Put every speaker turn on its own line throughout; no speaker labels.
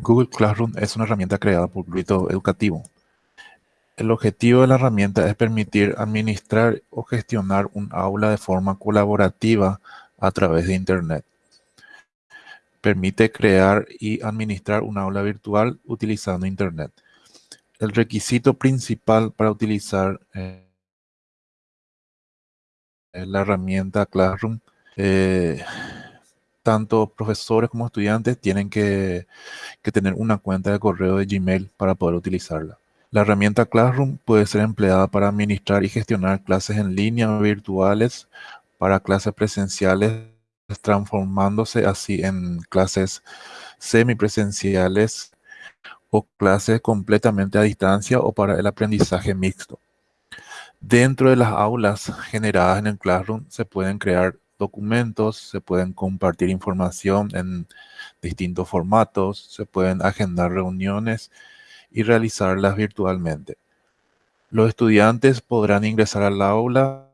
Google Classroom es una herramienta creada por Grito Educativo. El objetivo de la herramienta es permitir administrar o gestionar un aula de forma colaborativa a través de Internet. Permite crear y administrar un aula virtual utilizando Internet. El requisito principal para utilizar eh, la herramienta Classroom eh, tanto profesores como estudiantes tienen que, tener una cuenta de correo de Gmail para poder utilizarla. La herramienta Classroom puede ser empleada para administrar y gestionar clases en línea virtuales para clases presenciales, transformándose así en clases semipresenciales o clases completamente a distancia o para el aprendizaje mixto. Dentro de las aulas generadas en el Classroom se pueden crear documentos, se pueden compartir información en distintos formatos, se pueden agendar reuniones y realizarlas virtualmente. Los estudiantes podrán ingresar al aula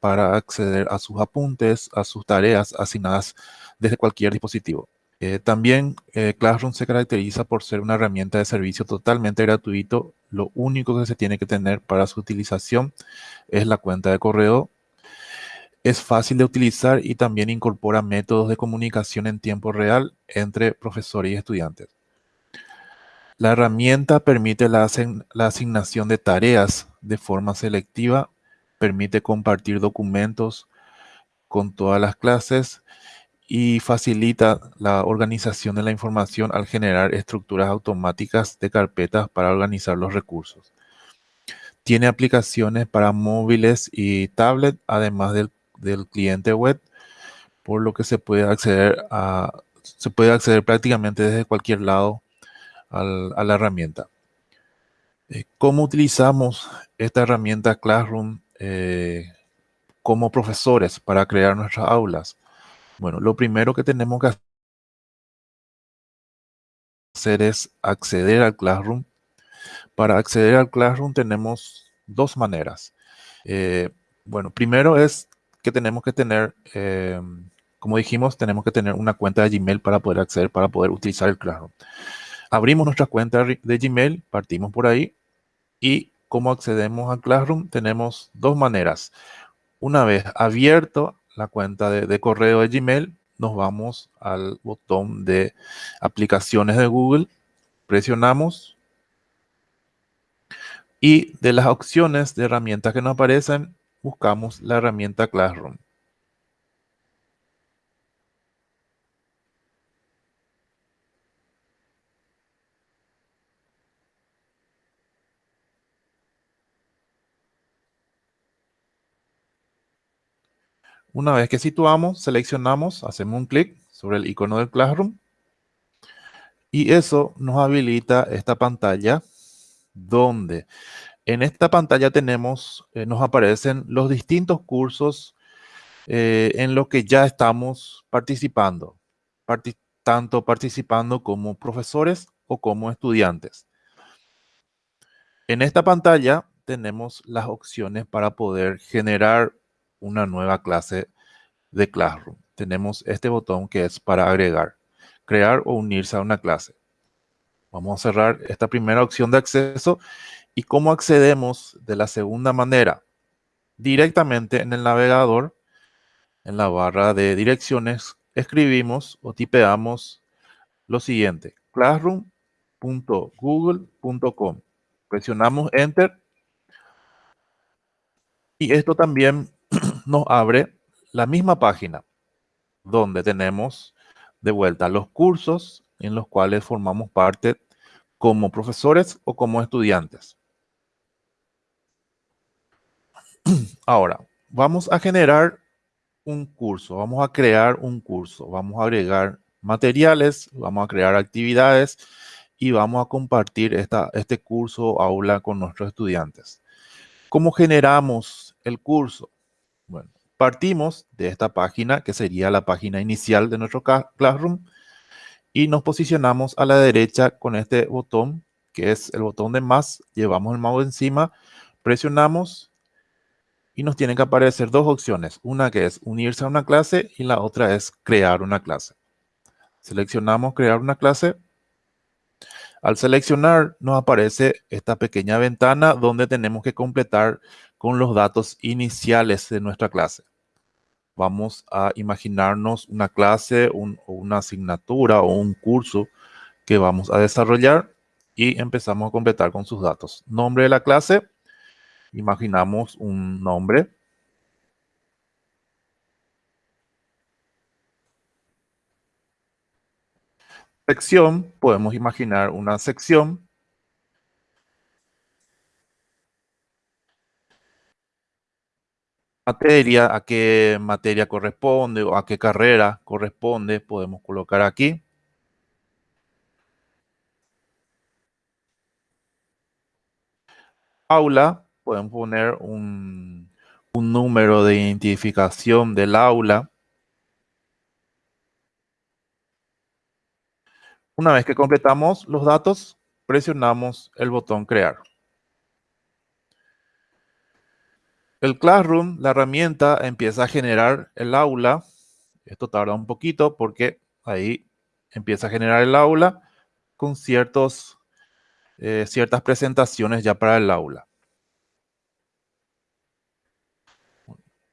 para acceder a sus apuntes, a sus tareas asignadas desde cualquier dispositivo. Eh, también eh, Classroom se caracteriza por ser una herramienta de servicio totalmente gratuito. Lo único que se tiene que tener para su utilización es la cuenta de correo. Es fácil de utilizar y también incorpora métodos de comunicación en tiempo real entre profesores y estudiantes. La herramienta permite la, asignación de tareas de forma selectiva, permite compartir documentos con todas las clases, y facilita la organización de la información al generar estructuras automáticas de carpetas para organizar los recursos. Tiene aplicaciones para móviles y tablet, además del, cliente web, por lo que se puede acceder a se puede acceder prácticamente desde cualquier lado a la herramienta. Eh, ¿Cómo utilizamos esta herramienta Classroom eh, como profesores para crear nuestras aulas? Bueno, lo primero que tenemos que hacer es acceder al Classroom. Para acceder al Classroom tenemos dos maneras. Eh, bueno, primero es que tenemos que tener, eh, como dijimos, tenemos que tener una cuenta de Gmail para poder acceder, para poder utilizar el Classroom. Abrimos nuestra cuenta de Gmail, partimos por ahí y cómo accedemos al Classroom tenemos dos maneras. Una vez abierto la cuenta de, correo de Gmail, nos vamos al botón de aplicaciones de Google, presionamos y de las opciones de herramientas que nos aparecen, buscamos la herramienta Classroom. Una vez que situamos, seleccionamos, hacemos un clic sobre el icono del Classroom y eso nos habilita esta pantalla donde en esta pantalla tenemos, eh, nos aparecen los distintos cursos eh, en los que ya estamos participando, tanto participando como profesores o como estudiantes. En esta pantalla tenemos las opciones para poder generar una nueva clase de Classroom. Tenemos este botón que es para agregar, crear o unirse a una clase. Vamos a cerrar esta primera opción de acceso. ¿Y cómo accedemos de la segunda manera? Directamente en el navegador, en la barra de direcciones, escribimos o tipeamos lo siguiente, classroom.google.com. Presionamos Enter y esto también nos abre la misma página donde tenemos de vuelta los cursos en los cuales formamos parte como profesores o como estudiantes. Ahora, vamos a generar un curso, vamos a crear un curso, vamos a agregar materiales, vamos a crear actividades y vamos a compartir esta, este curso aula con nuestros estudiantes. ¿Cómo generamos el curso? Bueno, partimos de esta página, que sería la página inicial de nuestro Classroom, y nos posicionamos a la derecha con este botón, que es el botón de más, llevamos el mouse encima, presionamos y nos tienen que aparecer dos opciones, una que es unirse a una clase y la otra es crear una clase. Seleccionamos crear una clase. Al seleccionar nos aparece esta pequeña ventana donde tenemos que completar con los datos iniciales de nuestra clase. Vamos a imaginarnos una clase, una asignatura o un curso que vamos a desarrollar y empezamos a completar con sus datos. Nombre de la clase, imaginamos un nombre. Sección, podemos imaginar una sección. Materia, a qué materia corresponde o a qué carrera corresponde, podemos colocar aquí. Aula, podemos poner un, un número de identificación del aula. Una vez que completamos los datos, presionamos el botón crear. El Classroom, la herramienta, empieza a generar el aula. Esto tarda un poquito porque ahí empieza a generar el aula con ciertos, eh, ciertas presentaciones ya para el aula.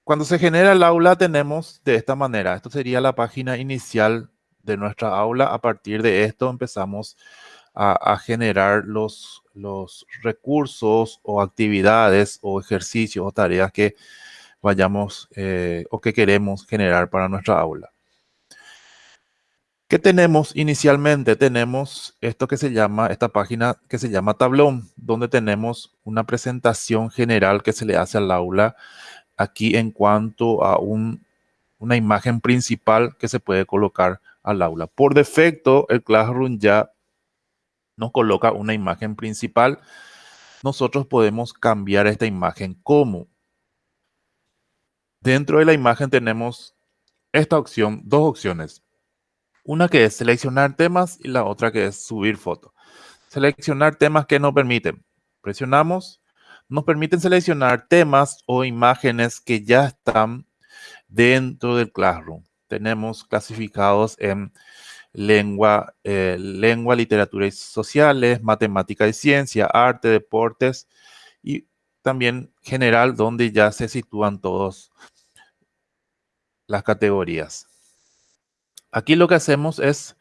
Cuando se genera el aula tenemos de esta manera. Esto sería la página inicial de nuestra aula. A partir de esto empezamos a, generar los, los recursos o actividades o ejercicios o tareas que vayamos eh, o que queremos generar para nuestra aula. ¿Qué tenemos inicialmente? Tenemos esto que se llama, esta página que se llama tablón, donde tenemos una presentación general que se le hace al aula aquí en cuanto a un, una imagen principal que se puede colocar al aula. Por defecto, el Classroom ya nos coloca una imagen principal. Nosotros podemos cambiar esta imagen. ¿Cómo? Dentro de la imagen tenemos esta opción, dos opciones. Una que es seleccionar temas y la otra que es subir fotos. Seleccionar temas que nos permiten. Presionamos. Nos permiten seleccionar temas o imágenes que ya están dentro del Classroom. Tenemos clasificados en lengua, eh, lengua, literatura y sociales, matemática y ciencia, arte, deportes y también general donde ya se sitúan todas las categorías. Aquí lo que hacemos es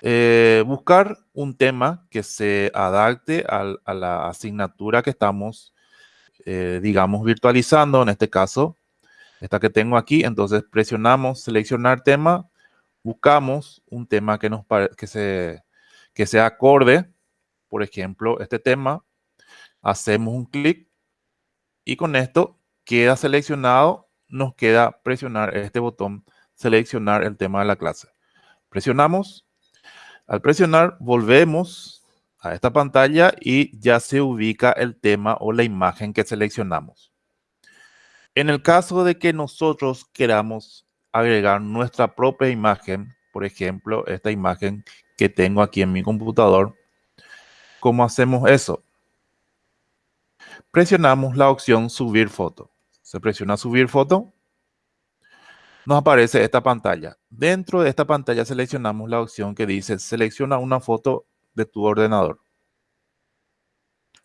eh, buscar un tema que se adapte a, la asignatura que estamos, eh, digamos, virtualizando, en este caso, esta que tengo aquí. Entonces presionamos seleccionar tema, buscamos un tema que, nos que, se, que sea acorde, por ejemplo, este tema, hacemos un clic y con esto queda seleccionado, nos queda presionar este botón, seleccionar el tema de la clase. Presionamos, al presionar volvemos a esta pantalla y ya se ubica el tema o la imagen que seleccionamos. En el caso de que nosotros queramos agregar nuestra propia imagen, por ejemplo, esta imagen que tengo aquí en mi computador. ¿Cómo hacemos eso? Presionamos la opción subir foto. Se presiona subir foto. Nos aparece esta pantalla. Dentro de esta pantalla seleccionamos la opción que dice selecciona una foto de tu ordenador.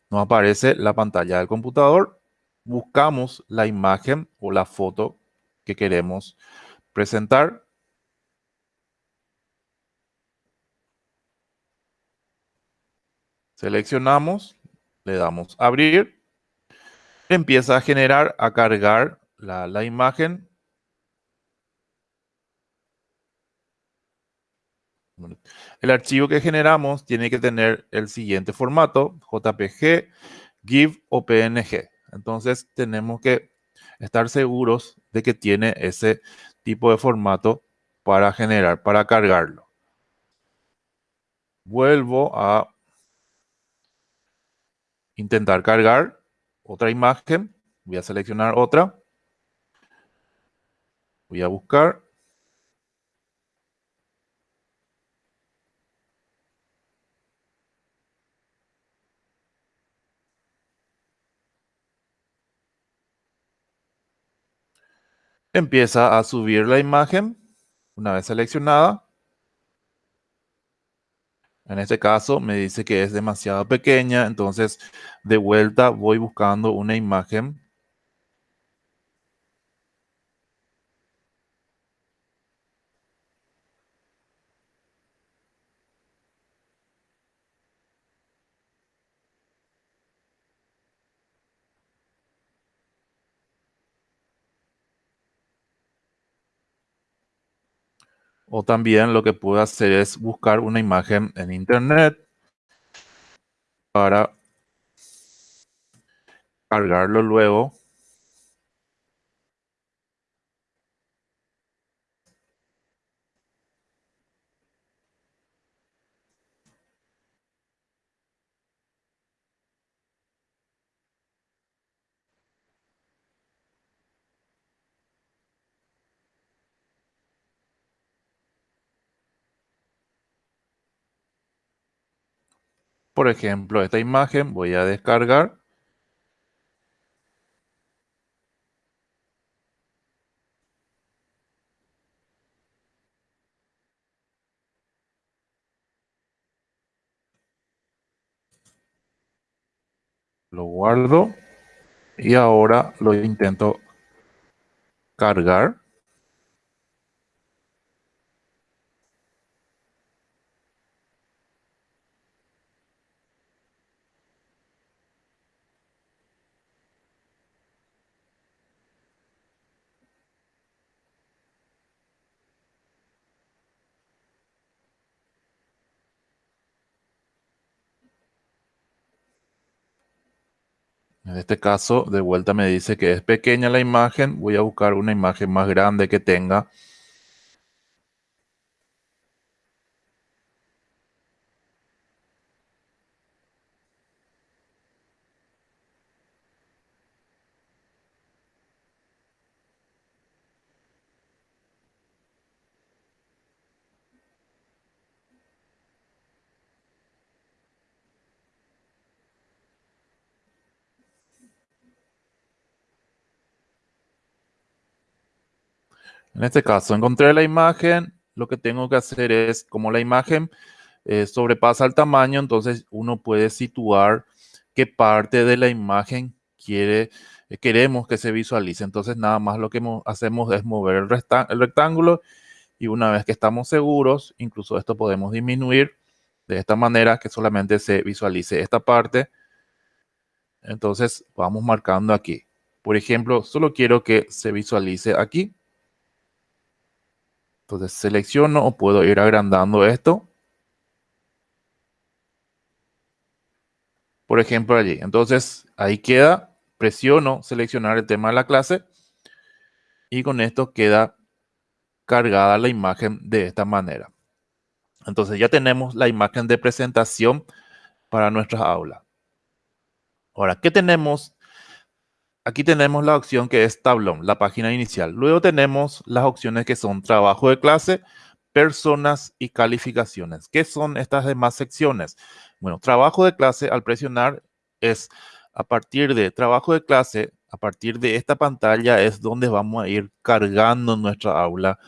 Nos aparece la pantalla del computador. Buscamos la imagen o la foto que queremos presentar. Seleccionamos, le damos abrir. Empieza a generar, a cargar la, la imagen. El archivo que generamos tiene que tener el siguiente formato, JPG, GIF o PNG. Entonces tenemos que estar seguros de que tiene ese tipo de formato para generar, para cargarlo. Vuelvo a intentar cargar otra imagen. Voy a seleccionar otra. Voy a buscar. Empieza a subir la imagen una vez seleccionada. En este caso me dice que es demasiado pequeña, entonces de vuelta voy buscando una imagen O también lo que puedo hacer es buscar una imagen en internet para cargarlo luego. Por ejemplo, esta imagen voy a descargar. Lo guardo y ahora lo intento cargar. Este caso, de vuelta me dice que es pequeña la imagen. Voy a buscar una imagen más grande que tenga. En este caso, encontré la imagen, lo que tengo que hacer es, como la imagen eh, sobrepasa el tamaño, entonces uno puede situar qué parte de la imagen quiere, eh, queremos que se visualice. Entonces nada más lo que hacemos es mover el, el rectángulo y una vez que estamos seguros, incluso esto podemos disminuir de esta manera que solamente se visualice esta parte. Entonces vamos marcando aquí. Por ejemplo, solo quiero que se visualice aquí. Entonces selecciono o puedo ir agrandando esto. Por ejemplo allí. Entonces ahí queda. Presiono seleccionar el tema de la clase. Y con esto queda cargada la imagen de esta manera. Entonces ya tenemos la imagen de presentación para nuestra aula. Ahora, ¿qué tenemos Aquí tenemos la opción que es tablón, la página inicial. Luego tenemos las opciones que son trabajo de clase, personas y calificaciones. ¿Qué son estas demás secciones? Bueno, trabajo de clase al presionar es a partir de trabajo de clase, a partir de esta pantalla es donde vamos a ir cargando nuestra aula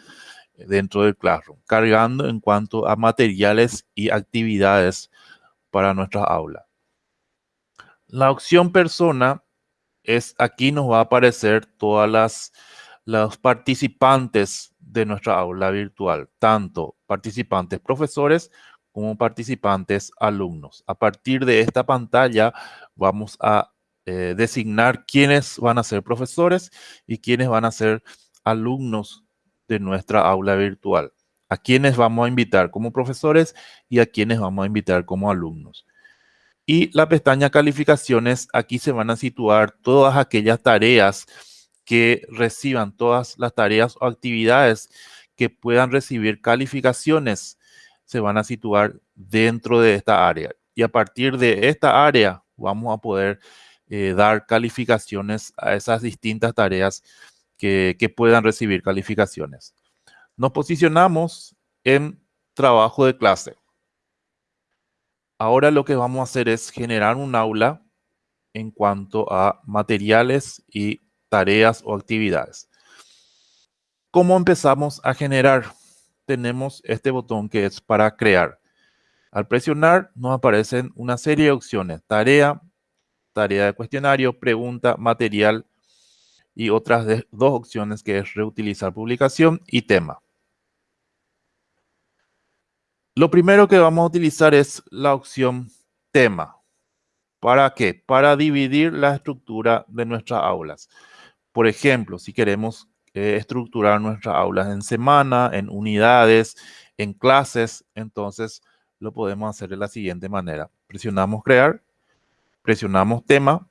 dentro del Classroom, cargando en cuanto a materiales y actividades para nuestra aula. La opción persona es aquí nos va a aparecer todas las participantes de nuestra aula virtual, tanto participantes profesores como participantes alumnos. A partir de esta pantalla vamos a eh, designar quiénes van a ser profesores y quiénes van a ser alumnos de nuestra aula virtual. A quiénes vamos a invitar como profesores y a quiénes vamos a invitar como alumnos. Y la pestaña calificaciones, aquí se van a situar todas aquellas tareas que reciban, todas las tareas o actividades que puedan recibir calificaciones, se van a situar dentro de esta área. Y a partir de esta área vamos a poder eh, dar calificaciones a esas distintas tareas que, que puedan recibir calificaciones. Nos posicionamos en trabajo de clase. Ahora lo que vamos a hacer es generar un aula en cuanto a materiales y tareas o actividades. ¿Cómo empezamos a generar? Tenemos este botón que es para crear. Al presionar nos aparecen una serie de opciones. Tarea, tarea de cuestionario, pregunta, material y otras dos opciones que es reutilizar publicación y tema. Lo primero que vamos a utilizar es la opción tema. ¿Para qué? Para dividir la estructura de nuestras aulas. Por ejemplo, si queremos eh, estructurar nuestras aulas en semana, en unidades, en clases, entonces lo podemos hacer de la siguiente manera. Presionamos crear, presionamos tema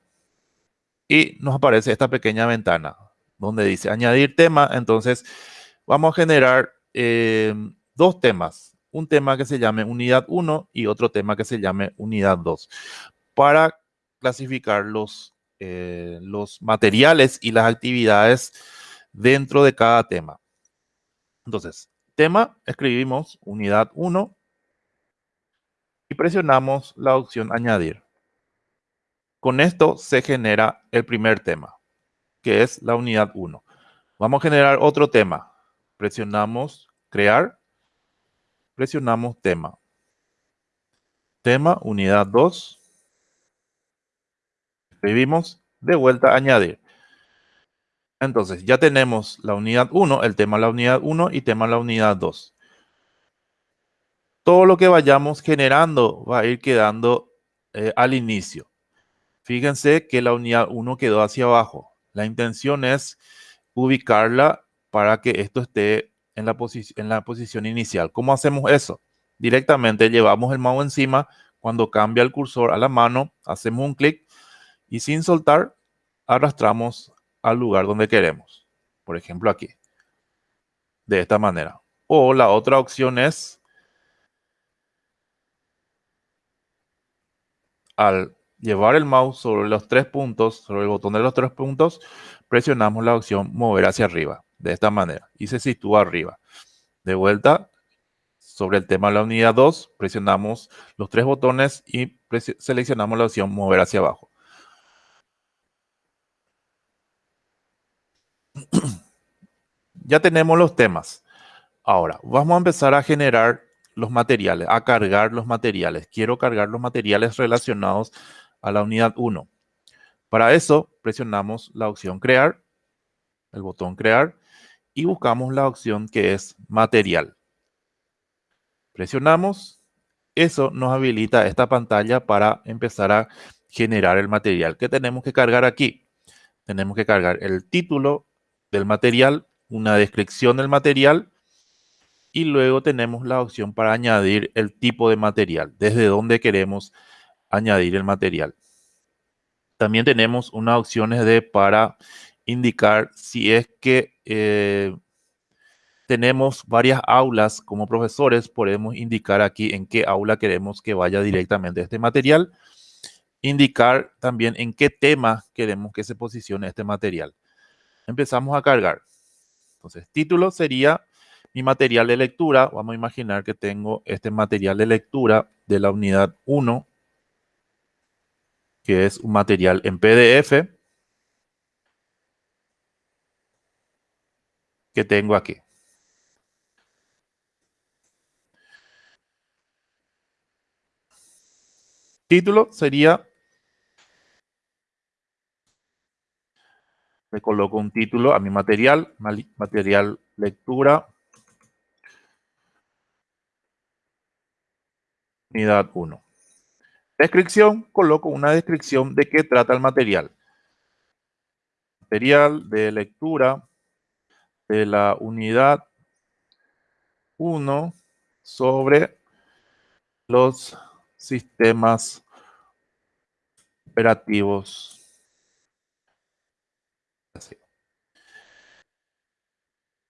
y nos aparece esta pequeña ventana donde dice añadir tema. Entonces vamos a generar eh, dos temas un tema que se llame unidad 1 y otro tema que se llame unidad 2 para clasificar los, eh, los materiales y las actividades dentro de cada tema. Entonces, tema, escribimos unidad 1 y presionamos la opción añadir. Con esto se genera el primer tema, que es la unidad 1. Vamos a generar otro tema. Presionamos crear presionamos tema. Tema, unidad 2. Escribimos, de vuelta, añadir. Entonces, ya tenemos la unidad 1, el tema la unidad 1 y tema la unidad 2. Todo lo que vayamos generando va a ir quedando eh, al inicio. Fíjense que la unidad 1 quedó hacia abajo. La intención es ubicarla para que esto esté en la, en la posición inicial. ¿Cómo hacemos eso? Directamente llevamos el mouse encima, cuando cambia el cursor a la mano, hacemos un clic y sin soltar arrastramos al lugar donde queremos. Por ejemplo, aquí. De esta manera. O la otra opción es al llevar el mouse sobre los tres puntos, sobre el botón de los tres puntos, presionamos la opción mover hacia arriba de esta manera y se sitúa arriba. De vuelta, sobre el tema de la unidad 2, presionamos los tres botones y seleccionamos la opción mover hacia abajo. ya tenemos los temas. Ahora, vamos a empezar a generar los materiales, a cargar los materiales. Quiero cargar los materiales relacionados a la unidad 1. Para eso, presionamos la opción crear, el botón crear, y buscamos la opción que es material. Presionamos, eso nos habilita esta pantalla para empezar a generar el material. ¿Qué tenemos que cargar aquí? Tenemos que cargar el título del material, una descripción del material y luego tenemos la opción para añadir el tipo de material, desde dónde queremos añadir el material. También tenemos unas opciones de para indicar si es que eh, tenemos varias aulas como profesores, podemos indicar aquí en qué aula queremos que vaya directamente este material. Indicar también en qué tema queremos que se posicione este material. Empezamos a cargar. Entonces, título sería mi material de lectura. Vamos a imaginar que tengo este material de lectura de la unidad 1, que es un material en PDF. Que tengo aquí. Título sería, le coloco un título a mi material, material lectura, unidad 1. Descripción, coloco una descripción de qué trata el material. Material de lectura de la unidad 1 sobre los sistemas operativos.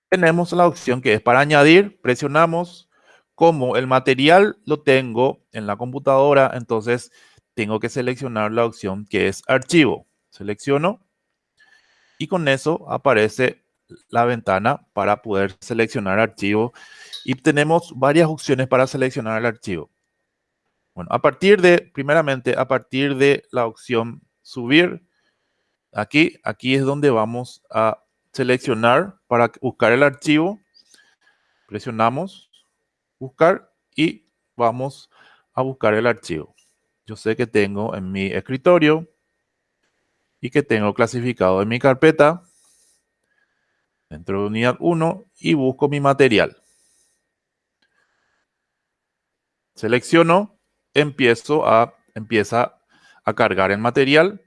Tenemos la opción que es para añadir, presionamos, como el material lo tengo en la computadora, entonces tengo que seleccionar la opción que es archivo. Selecciono y con eso aparece la ventana para poder seleccionar archivo y tenemos varias opciones para seleccionar el archivo. Bueno, a partir de, primeramente, a partir de la opción subir, aquí, aquí es donde vamos a seleccionar para buscar el archivo. Presionamos buscar y vamos a buscar el archivo. Yo sé que tengo en mi escritorio y que tengo clasificado en mi carpeta dentro de unidad 1 y busco mi material. Selecciono, empiezo a, empieza a cargar el material.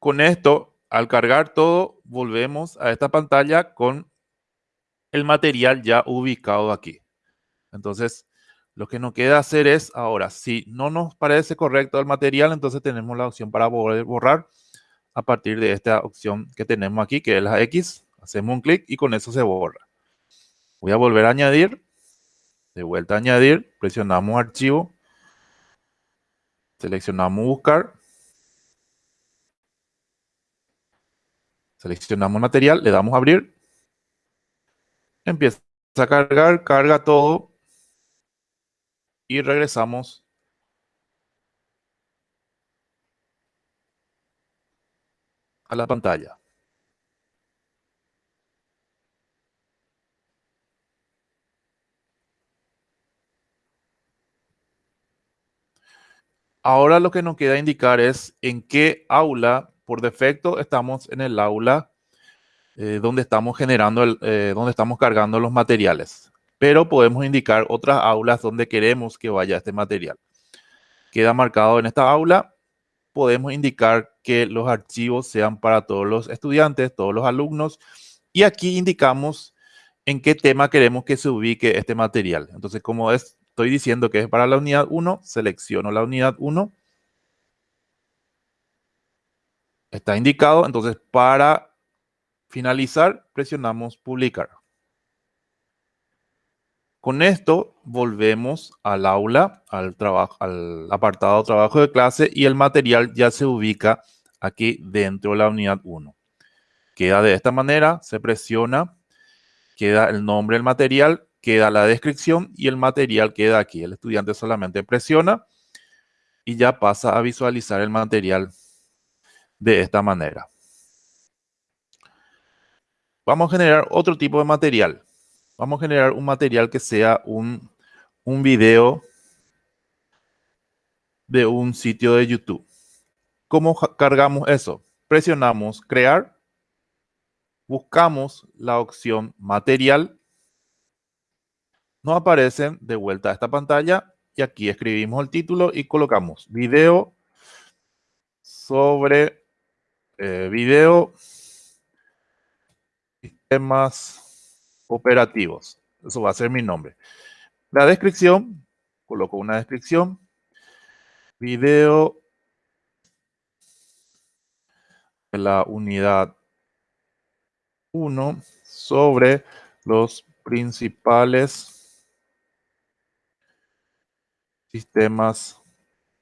Con esto, al cargar todo, volvemos a esta pantalla con el material ya ubicado aquí. Entonces, lo que nos queda hacer es ahora, si no nos parece correcto el material, entonces tenemos la opción para borrar a partir de esta opción que tenemos aquí, que es la X. Hacemos un clic y con eso se borra. Voy a volver a añadir. De vuelta a añadir, presionamos archivo. Seleccionamos buscar. Seleccionamos material, le damos a abrir. Empieza a cargar, carga todo. Y regresamos la pantalla. Ahora lo que nos queda indicar es en qué aula, por defecto estamos en el aula eh, donde estamos generando, el, eh, donde estamos cargando los materiales. Pero podemos indicar otras aulas donde queremos que vaya este material. Queda marcado en esta aula. Podemos indicar que los archivos sean para todos los estudiantes, todos los alumnos. Y aquí indicamos en qué tema queremos que se ubique este material. Entonces, como estoy diciendo que es para la unidad 1, selecciono la unidad 1. Está indicado, entonces para finalizar presionamos publicar. Con esto volvemos al aula, al, trabajo, al apartado trabajo de clase y el material ya se ubica aquí dentro de la unidad 1. Queda de esta manera, se presiona, queda el nombre del material, queda la descripción y el material queda aquí. El estudiante solamente presiona y ya pasa a visualizar el material de esta manera. Vamos a generar otro tipo de material. Vamos a generar un material que sea un, un video de un sitio de YouTube. ¿Cómo cargamos eso? Presionamos crear, buscamos la opción material, nos aparecen de vuelta a esta pantalla y aquí escribimos el título y colocamos video sobre eh, video sistemas operativos. Eso va a ser mi nombre. La descripción, coloco una descripción, video la unidad 1 sobre los principales sistemas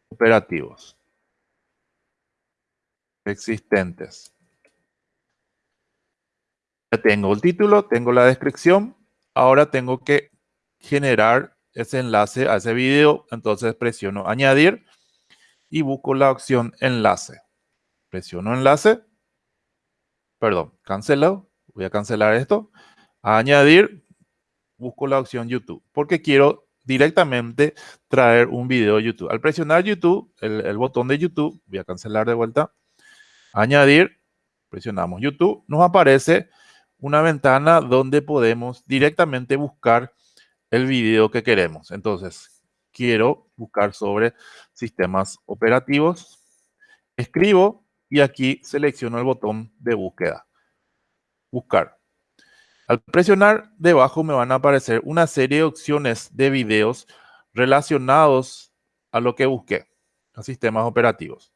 operativos existentes. Ya tengo el título, tengo la descripción. Ahora tengo que generar ese enlace a ese video. Entonces presiono añadir y busco la opción enlace. Presiono enlace. Perdón, cancelado. Voy a cancelar esto. añadir, busco la opción YouTube. Porque quiero directamente traer un video YouTube. Al presionar YouTube, el, botón de YouTube, voy a cancelar de vuelta. Añadir, presionamos YouTube. Nos aparece una ventana donde podemos directamente buscar el video que queremos. Entonces, quiero buscar sobre sistemas operativos. Escribo y aquí selecciono el botón de búsqueda. Buscar. Al presionar debajo me van a aparecer una serie de opciones de videos relacionados a lo que busqué, a sistemas operativos.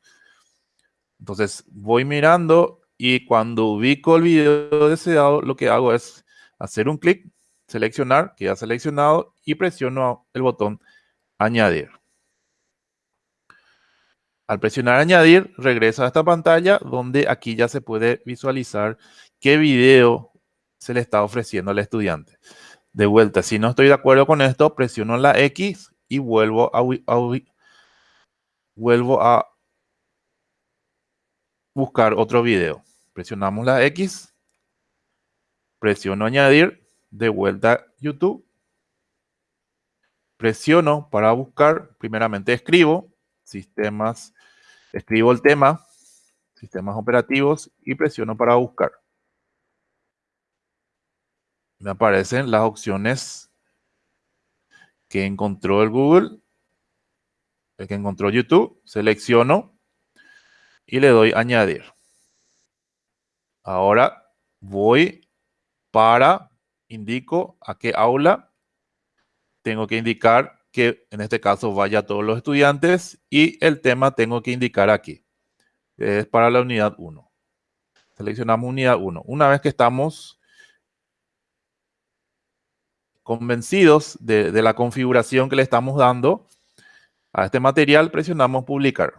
Entonces voy mirando y cuando ubico el video deseado, lo que hago es hacer un clic, seleccionar, queda seleccionado y presiono el botón añadir. Al presionar añadir, regresa a esta pantalla donde aquí ya se puede visualizar qué video se le está ofreciendo al estudiante. De vuelta, si no estoy de acuerdo con esto, presiono la X y vuelvo a, vuelvo a buscar otro video. Presionamos la X, presiono añadir, de vuelta YouTube presiono para buscar, primeramente escribo, sistemas, escribo el tema, sistemas operativos y presiono para buscar. Me aparecen las opciones que encontró el Google, el que encontró YouTube, selecciono y le doy añadir. Ahora voy para, indico a qué aula tengo que indicar que en este caso vaya a todos los estudiantes y el tema tengo que indicar aquí. Es para la unidad 1. Seleccionamos unidad 1. Una vez que estamos convencidos de, de la configuración que le estamos dando a este material, presionamos publicar.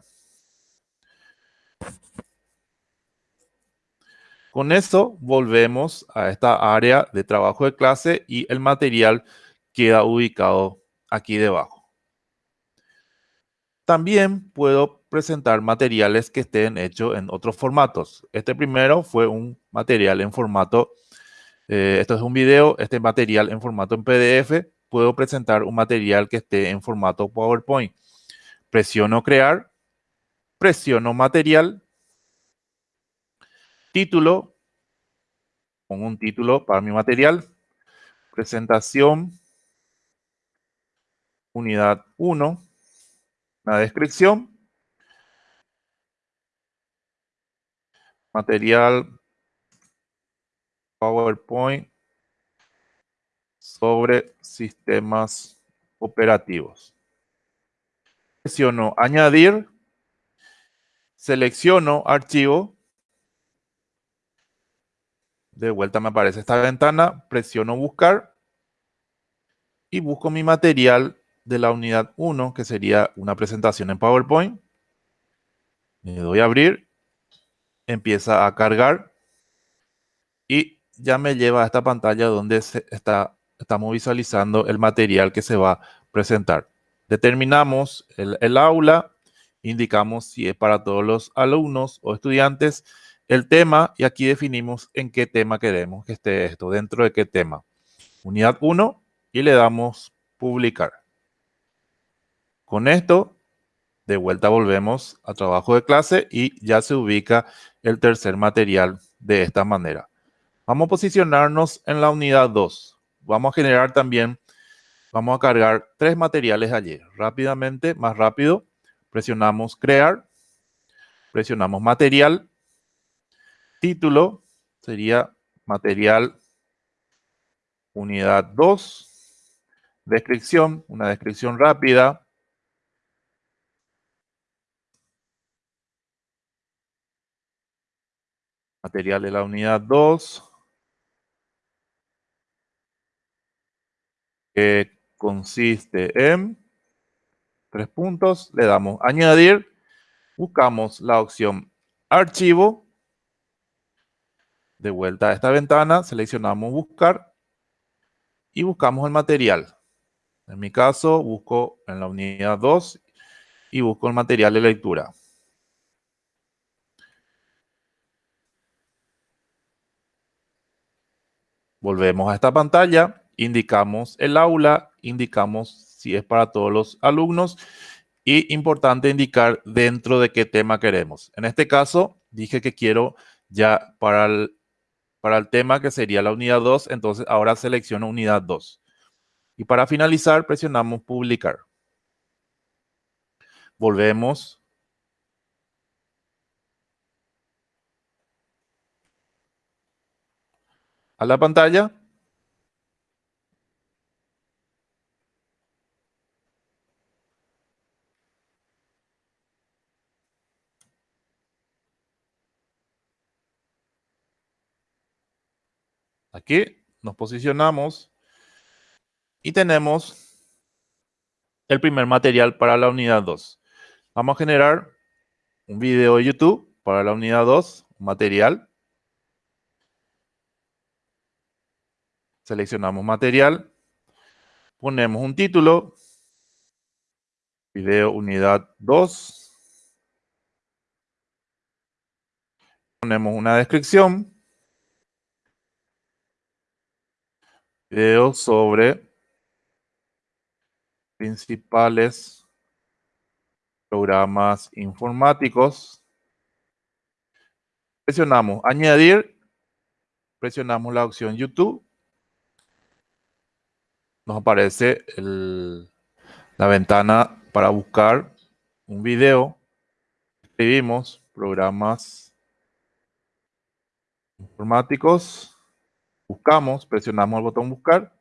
Con esto volvemos a esta área de trabajo de clase y el material queda ubicado aquí debajo. También puedo presentar materiales que estén hechos en otros formatos. Este primero fue un material en formato, eh, esto es un video, este material en formato en PDF. Puedo presentar un material que esté en formato PowerPoint. Presiono crear, presiono material, título, pongo un título para mi material, presentación, unidad 1, la descripción, material PowerPoint sobre sistemas operativos. Selecciono añadir, selecciono archivo, de vuelta me aparece esta ventana, presiono buscar y busco mi material de la unidad 1, que sería una presentación en PowerPoint. Le doy a abrir, empieza a cargar y ya me lleva a esta pantalla donde se está, estamos visualizando el material que se va a presentar. Determinamos el, el aula, indicamos si es para todos los alumnos o estudiantes, el tema y aquí definimos en qué tema queremos que esté esto, dentro de qué tema. Unidad 1 y le damos publicar. Con esto, de vuelta volvemos a trabajo de clase y ya se ubica el tercer material de esta manera. Vamos a posicionarnos en la unidad 2. Vamos a generar también, vamos a cargar tres materiales allí. Rápidamente, más rápido, presionamos crear, presionamos material, título sería material unidad 2, descripción, una descripción rápida, material de la unidad 2, que consiste en tres puntos, le damos añadir, buscamos la opción archivo, de vuelta a esta ventana, seleccionamos buscar y buscamos el material. En mi caso, busco en la unidad 2 y busco el material de lectura. Volvemos a esta pantalla, indicamos el aula, indicamos si es para todos los alumnos y importante indicar dentro de qué tema queremos. En este caso, dije que quiero ya para el, para el tema que sería la unidad 2, entonces ahora selecciono unidad 2. Y para finalizar, presionamos publicar. Volvemos a la pantalla. Aquí nos posicionamos y tenemos el primer material para la unidad 2. Vamos a generar un video de YouTube para la unidad 2, un material. Seleccionamos material, ponemos un título, video unidad 2, ponemos una descripción, video sobre principales programas informáticos. Presionamos añadir, presionamos la opción YouTube. Nos aparece la ventana para buscar un video. Escribimos programas informáticos. Buscamos, presionamos el botón buscar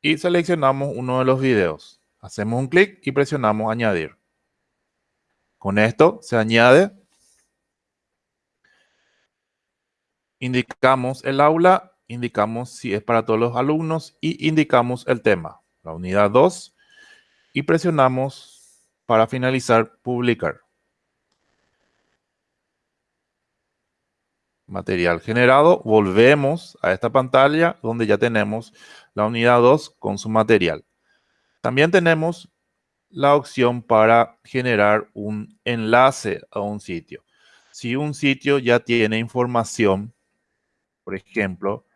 y seleccionamos uno de los videos. Hacemos un clic y presionamos añadir. Con esto se añade. Indicamos el aula, indicamos si es para todos los alumnos y indicamos el tema, la unidad 2, y presionamos para finalizar publicar. Material generado, volvemos a esta pantalla donde ya tenemos la unidad 2 con su material. También tenemos la opción para generar un enlace a un sitio. Si un sitio ya tiene información, por ejemplo,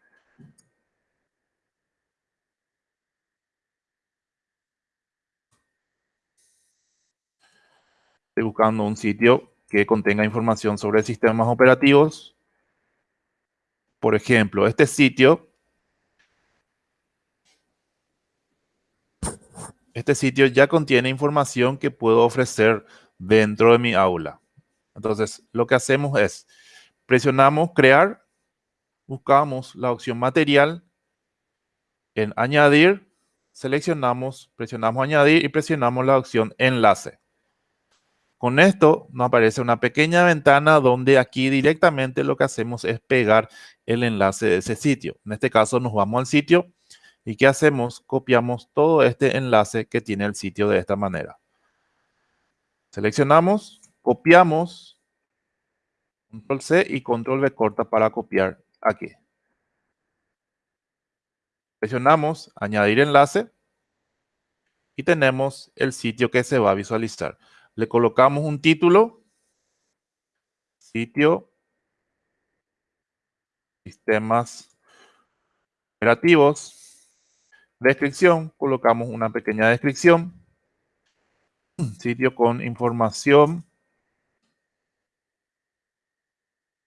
estoy buscando un sitio que contenga información sobre sistemas operativos, por ejemplo, este sitio, este sitio ya contiene información que puedo ofrecer dentro de mi aula. Entonces, lo que hacemos es, presionamos crear, buscamos la opción material, en añadir, seleccionamos, presionamos añadir y presionamos la opción enlace. Con esto nos aparece una pequeña ventana donde aquí directamente lo que hacemos es pegar el enlace de ese sitio. En este caso nos vamos al sitio y ¿qué hacemos? Copiamos todo este enlace que tiene el sitio de esta manera. Seleccionamos, copiamos, control C y control V corta para copiar aquí. Presionamos añadir enlace y tenemos el sitio que se va a visualizar le colocamos un título, sitio, sistemas operativos, descripción, colocamos una pequeña descripción, sitio con información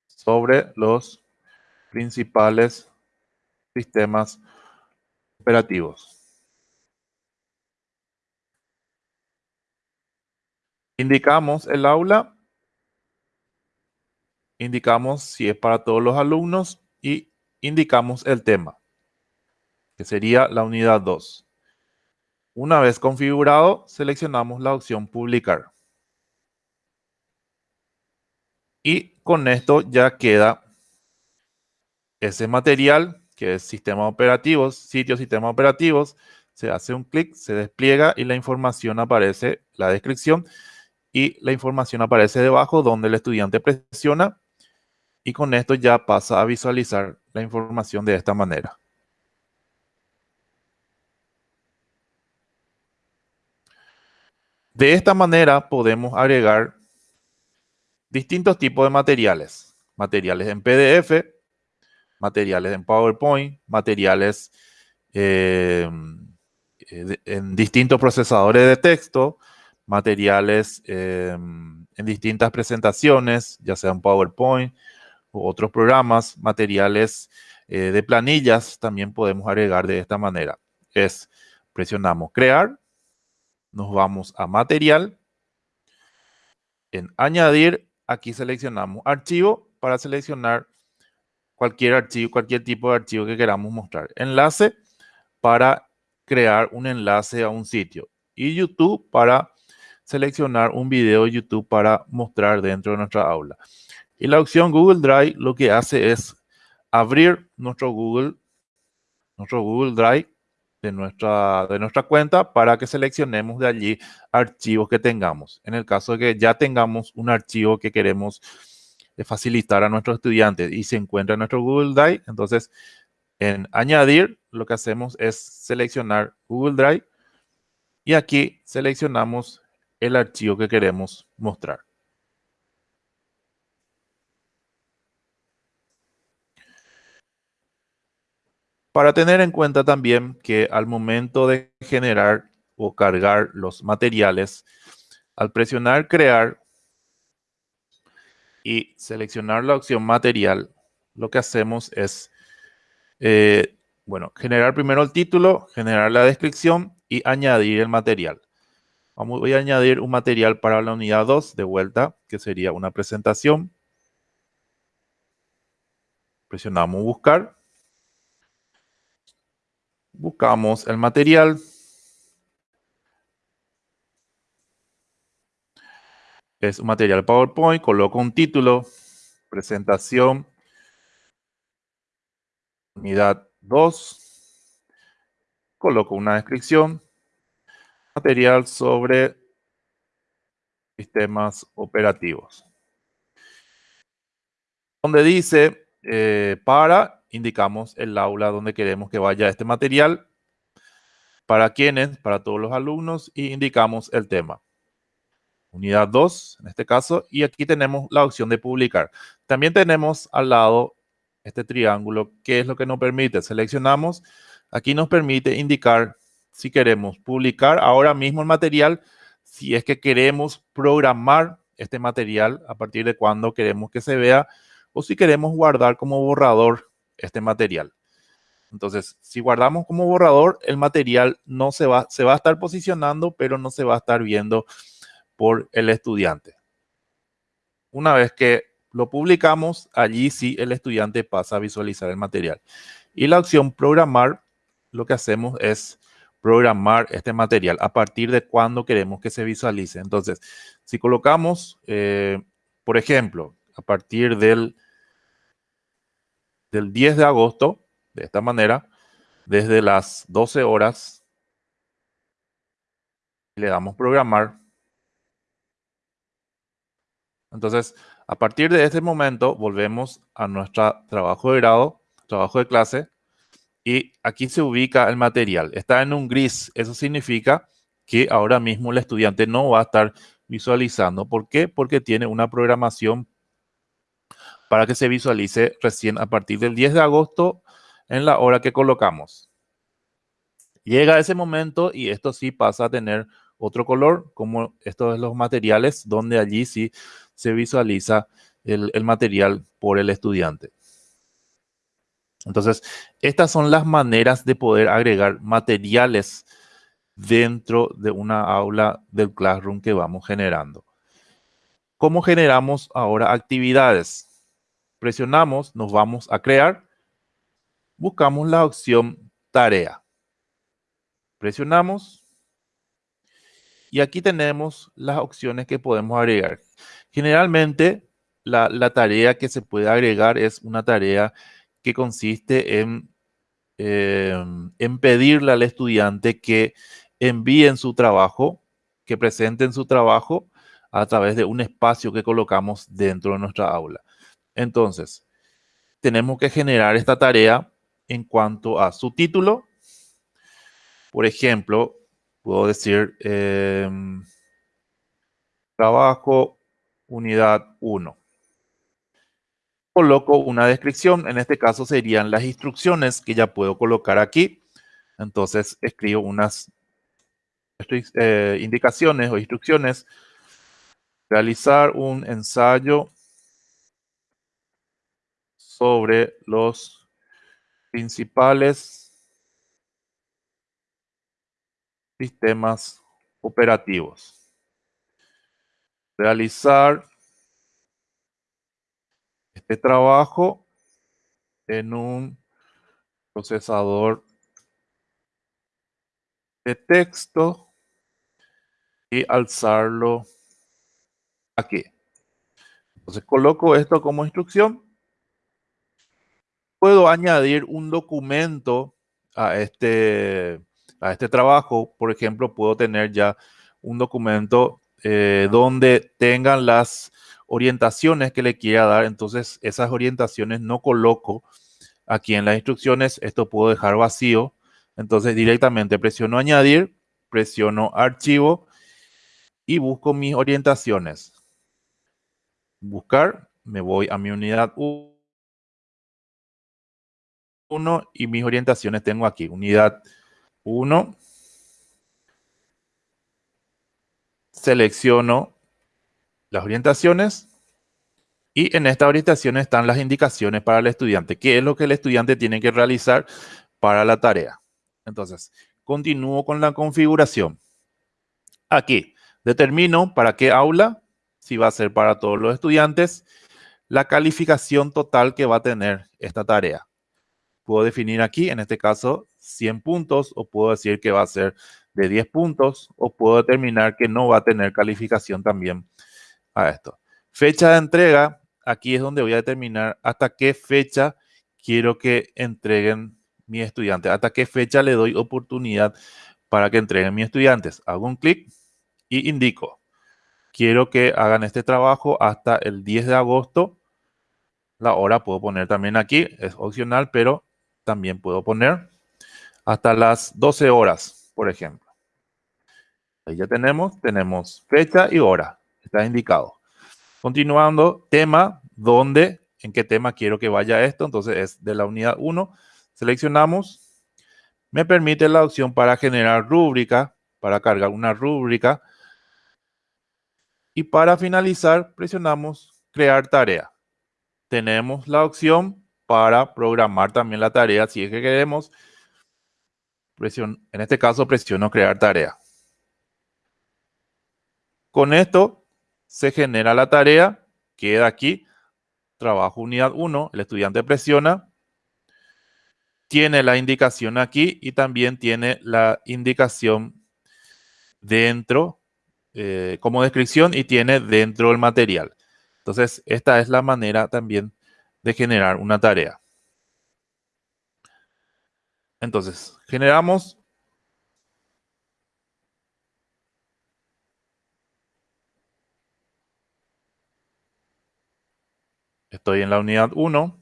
sobre los principales sistemas operativos. Indicamos el aula, indicamos si es para todos los alumnos y indicamos el tema, que sería la unidad 2. Una vez configurado, seleccionamos la opción publicar. Y con esto ya queda ese material, que es sistemas operativos, sitios sistemas operativos, se hace un clic, se despliega y la información aparece, la descripción, y la información aparece debajo donde el estudiante presiona y con esto ya pasa a visualizar la información de esta manera. De esta manera podemos agregar distintos tipos de materiales. Materiales en PDF, materiales en PowerPoint, materiales eh, en distintos procesadores de texto, materiales em, en distintas presentaciones, ya sean PowerPoint u otros programas, materiales eh, de planillas, también podemos agregar de esta manera. Es, presionamos crear, nos vamos a material, en añadir, aquí seleccionamos archivo para seleccionar cualquier archivo, cualquier tipo de archivo que queramos mostrar. Enlace para crear un enlace a un sitio y YouTube para seleccionar un video de YouTube para mostrar dentro de nuestra aula. Y la opción Google Drive lo que hace es abrir nuestro Google, nuestro Google Drive de nuestra, de nuestra cuenta para que seleccionemos de allí archivos que tengamos. En el caso de que ya tengamos un archivo que queremos eh, facilitar a nuestros estudiantes y se encuentra en nuestro Google Drive, entonces en añadir lo que hacemos es seleccionar Google Drive y aquí seleccionamos el archivo que queremos mostrar. Para tener en cuenta también que al momento de generar o cargar los materiales, al presionar crear y seleccionar la opción material, lo que hacemos es, eh, bueno, generar primero el título, generar la descripción y añadir el material. Vamos, voy a añadir un material para la unidad 2 de vuelta, que sería una presentación. Presionamos buscar. Buscamos el material. Es un material PowerPoint, coloco un título, presentación, unidad 2, coloco una descripción, material sobre sistemas operativos. Donde dice eh, para, indicamos el aula donde queremos que vaya este material. Para quienes, para todos los alumnos, y indicamos el tema. Unidad 2, en este caso, y aquí tenemos la opción de publicar. También tenemos al lado este triángulo, que es lo que nos permite. Seleccionamos, aquí nos permite indicar si queremos publicar ahora mismo el material, si es que queremos programar este material a partir de cuando queremos que se vea o si queremos guardar como borrador este material. Entonces, si guardamos como borrador, el material no se va, se va a estar posicionando, pero no se va a estar viendo por el estudiante. Una vez que lo publicamos, allí sí el estudiante pasa a visualizar el material. Y la opción programar, lo que hacemos es programar este material a partir de cuando queremos que se visualice. Entonces, si colocamos, eh, por ejemplo, a partir del, del 10 de agosto, de esta manera, desde las 12 horas, le damos programar. Entonces, a partir de este momento, volvemos a nuestro trabajo de grado, trabajo de clase, y aquí se ubica el material. Está en un gris. Eso significa que ahora mismo el estudiante no va a estar visualizando. ¿Por qué? Porque tiene una programación para que se visualice recién a partir del 10 de agosto en la hora que colocamos. Llega ese momento y esto sí pasa a tener otro color, como estos de los materiales, donde allí sí se visualiza el material por el estudiante. Entonces, estas son las maneras de poder agregar materiales dentro de una aula del Classroom que vamos generando. ¿Cómo generamos ahora actividades? Presionamos, nos vamos a crear, buscamos la opción tarea. Presionamos y aquí tenemos las opciones que podemos agregar. Generalmente, la, la tarea que se puede agregar es una tarea que consiste en, em, en pedirle al estudiante que envíen su trabajo, que presenten su trabajo a través de un espacio que colocamos dentro de nuestra aula. Entonces, tenemos que generar esta tarea en cuanto a su título. Por ejemplo, puedo decir em, trabajo unidad 1 coloco una descripción. En este caso serían las instrucciones que ya puedo colocar aquí. Entonces escribo unas eh, indicaciones o instrucciones. Realizar un ensayo sobre los principales sistemas operativos. Realizar este trabajo en un procesador de texto y alzarlo aquí. Entonces coloco esto como instrucción. Puedo añadir un documento a este, a este trabajo. Por ejemplo, puedo tener ya un documento eh, donde tengan las orientaciones que le quiera dar. Entonces, esas orientaciones no coloco aquí en las instrucciones. Esto puedo dejar vacío. Entonces, directamente presiono añadir, presiono archivo y busco mis orientaciones. Buscar, me voy a mi unidad 1 1 y mis orientaciones tengo aquí. Unidad 1. Selecciono las orientaciones y en esta orientación están las indicaciones para el estudiante. ¿Qué es lo que el estudiante tiene que realizar para la tarea? Entonces, continúo con la configuración. Aquí, determino para qué aula, si va a ser para todos los estudiantes, la calificación total que va a tener esta tarea. Puedo definir aquí, en este caso, 100 puntos, o puedo decir que va a ser de 10 puntos, o puedo determinar que no va a tener calificación también a esto. Fecha de entrega, aquí es donde voy a determinar hasta qué fecha quiero que entreguen mis estudiantes, hasta qué fecha le doy oportunidad para que entreguen mis estudiantes. Hago un clic y indico, quiero que hagan este trabajo hasta el 10 de agosto. La hora puedo poner también aquí, es opcional, pero también puedo poner hasta las 12 horas, por ejemplo. Ahí ya tenemos, tenemos fecha y hora, está indicado. Continuando, tema, ¿dónde? ¿En qué tema quiero que vaya esto? Entonces es de la unidad 1. Seleccionamos. Me permite la opción para generar rúbrica, para cargar una rúbrica. Y para finalizar, presionamos crear tarea. Tenemos la opción para programar también la tarea si es que queremos. en este caso presiono crear tarea. Con esto se genera la tarea, queda aquí, trabajo unidad 1, el estudiante presiona, tiene la indicación aquí y también tiene la indicación dentro eh, como descripción y tiene dentro el material. Entonces, esta es la manera también de generar una tarea. Entonces, generamos Estoy en la unidad 1.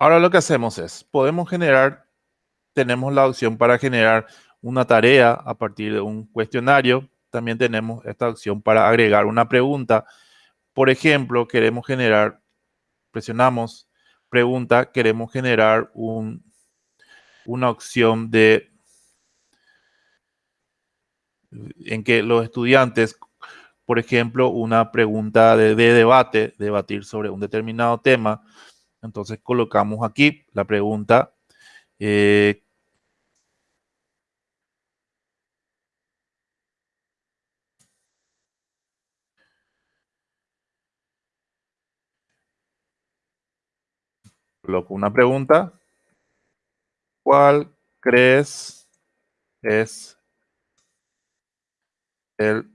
Ahora lo que hacemos es, podemos generar, tenemos la opción para generar una tarea a partir de un cuestionario. También tenemos esta opción para agregar una pregunta. Por ejemplo, queremos generar, presionamos pregunta, queremos generar un, una opción de en que los estudiantes, por ejemplo, una pregunta de, de debate, debatir sobre un determinado tema, entonces colocamos aquí la pregunta. Eh, coloco una pregunta. ¿Cuál crees es el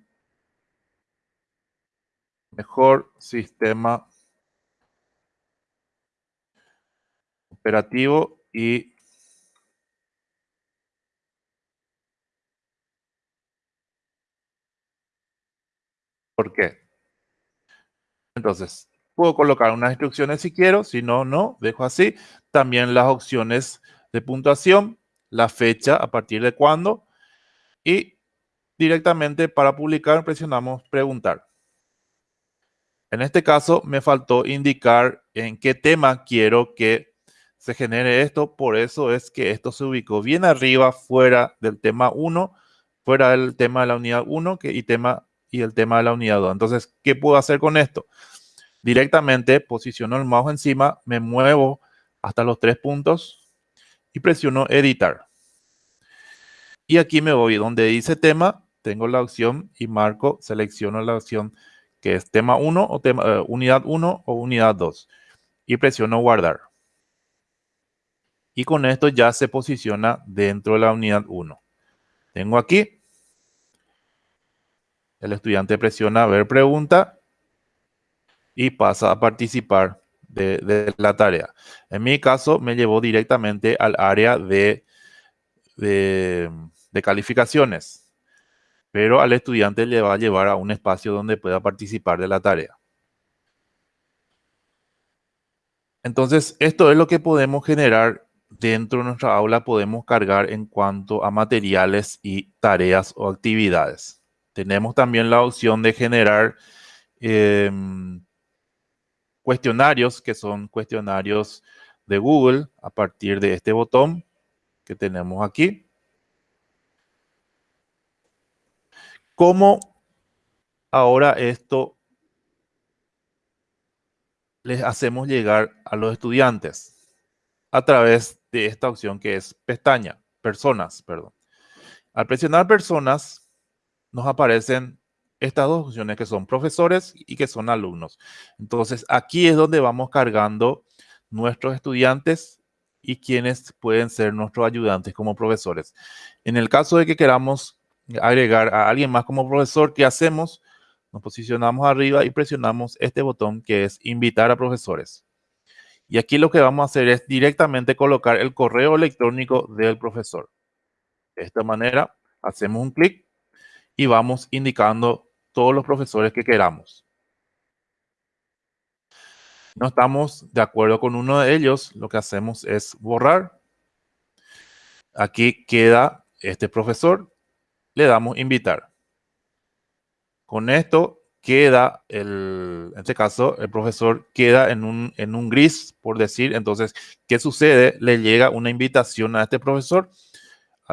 mejor sistema operativo y ¿Por qué? Entonces, puedo colocar unas instrucciones si quiero, si no, no, dejo así. También las opciones de puntuación, la fecha a partir de cuándo y directamente para publicar presionamos preguntar. En este caso me faltó indicar en qué tema quiero que se genere esto. Por eso es que esto se ubicó bien arriba, fuera del tema 1, fuera del tema de la unidad 1 que, y, tema, y el tema de la unidad 2. Entonces, ¿qué puedo hacer con esto? Directamente posiciono el mouse encima, me muevo hasta los tres puntos y presiono editar. Y aquí me voy donde dice tema, tengo la opción y marco, selecciono la opción que es tema 1 o tema, eh, unidad 1 o unidad 2 y presiono guardar y con esto ya se posiciona dentro de la unidad 1. Tengo aquí, el estudiante presiona ver pregunta y pasa a participar de, la tarea. En mi caso, me llevó directamente al área de, de calificaciones, pero al estudiante le va a llevar a un espacio donde pueda participar de la tarea. Entonces, esto es lo que podemos generar dentro de nuestra aula, podemos cargar en cuanto a materiales y tareas o actividades. Tenemos también la opción de generar eh, cuestionarios, que son cuestionarios de Google, a partir de este botón que tenemos aquí. ¿Cómo ahora esto les hacemos llegar a los estudiantes? A través de esta opción que es pestaña, personas, perdón. Al presionar personas, nos aparecen estas dos opciones que son profesores y que son alumnos. Entonces, aquí es donde vamos cargando nuestros estudiantes y quienes pueden ser nuestros ayudantes como profesores. En el caso de que queramos agregar a alguien más como profesor, ¿qué hacemos? Nos posicionamos arriba y presionamos este botón que es invitar a profesores. Y aquí lo que vamos a hacer es directamente colocar el correo electrónico del profesor. De esta manera, hacemos un clic y vamos indicando todos los profesores que queramos. No estamos de acuerdo con uno de ellos, lo que hacemos es borrar. Aquí queda este profesor, le damos invitar. Con esto queda, el, en este caso, el profesor queda en un, en un gris, por decir. Entonces, ¿qué sucede? Le llega una invitación a este profesor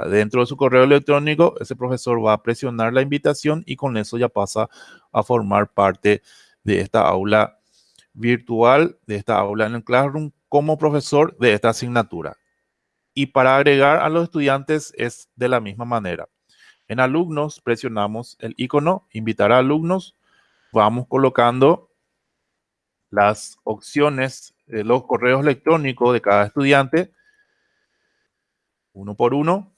dentro de su correo electrónico, ese profesor va a presionar la invitación y con eso ya pasa a formar parte de esta aula virtual, de esta aula en el Classroom, como profesor de esta asignatura. Y para agregar a los estudiantes es de la misma manera. En alumnos presionamos el icono, invitar a alumnos, vamos colocando las opciones, de los correos electrónicos de cada estudiante, uno por uno,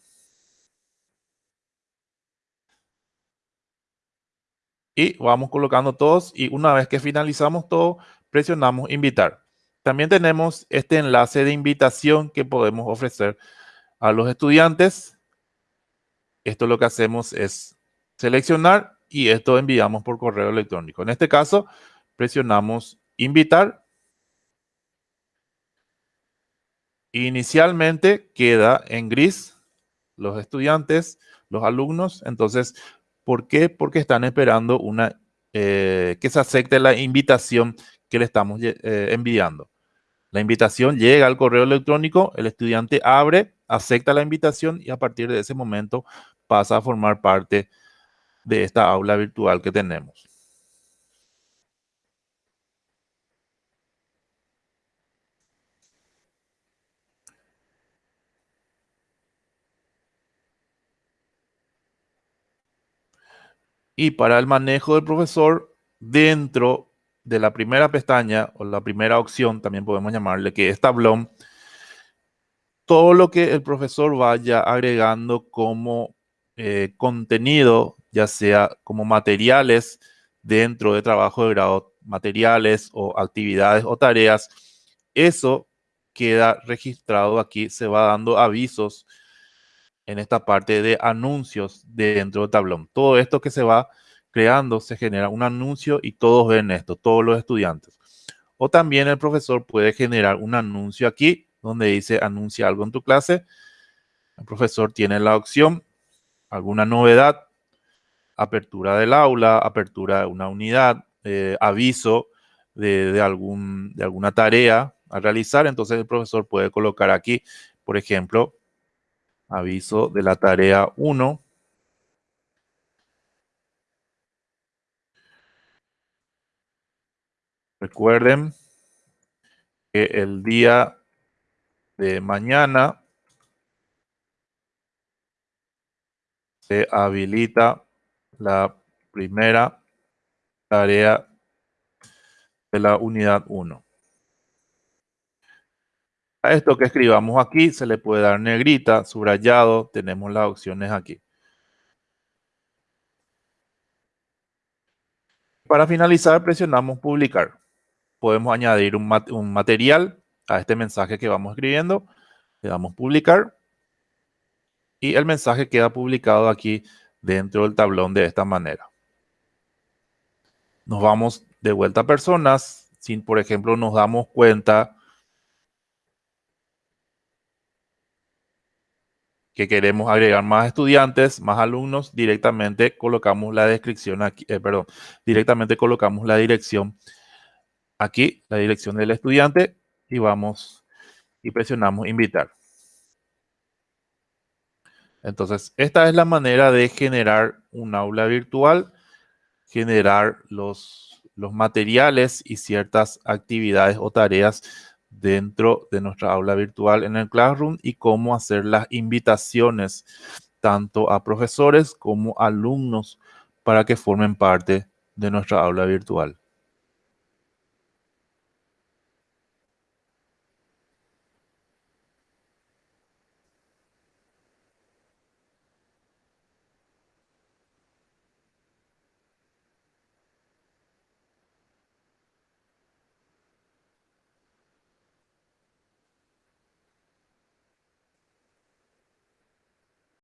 y vamos colocando todos y una vez que finalizamos todo, presionamos invitar. También tenemos este enlace de invitación que podemos ofrecer a los estudiantes. Esto lo que hacemos es seleccionar y esto enviamos por correo electrónico. En este caso, presionamos invitar. Inicialmente queda en gris los estudiantes, los alumnos. Entonces, ¿Por qué? Porque están esperando una, eh, que se acepte la invitación que le estamos eh, enviando. La invitación llega al correo electrónico, el estudiante abre, acepta la invitación y a partir de ese momento pasa a formar parte de esta aula virtual que tenemos. Y para el manejo del profesor, dentro de la primera pestaña o la primera opción, también podemos llamarle que es tablón, todo lo que el profesor vaya agregando como eh, contenido, ya sea como materiales dentro de trabajo de grado, materiales o actividades o tareas, eso queda registrado aquí, se va dando avisos en esta parte de anuncios dentro del tablón. Todo esto que se va creando, se genera un anuncio y todos ven esto, todos los estudiantes. O también el profesor puede generar un anuncio aquí donde dice anuncia algo en tu clase. El profesor tiene la opción, alguna novedad, apertura del aula, apertura de una unidad, eh, aviso de, algún, de alguna tarea a realizar. Entonces el profesor puede colocar aquí, por ejemplo, aviso de la tarea 1. Recuerden que el día de mañana se habilita la primera tarea de la unidad 1. A esto que escribamos aquí se le puede dar negrita, subrayado, tenemos las opciones aquí. Para finalizar presionamos publicar. podemos añadir un, un material a este mensaje que vamos escribiendo. Le damos publicar. Y el mensaje queda publicado aquí dentro del tablón de esta manera. Nos vamos de vuelta a personas. Si, por ejemplo, nos damos cuenta que queremos agregar más estudiantes, más alumnos, directamente colocamos la descripción aquí, eh, perdón, directamente colocamos la dirección aquí, la dirección del estudiante y vamos y presionamos invitar. Entonces, esta es la manera de generar un aula virtual, generar los, los materiales y ciertas actividades o tareas dentro de nuestra aula virtual en el Classroom y cómo hacer las invitaciones tanto a profesores como alumnos para que formen parte de nuestra aula virtual.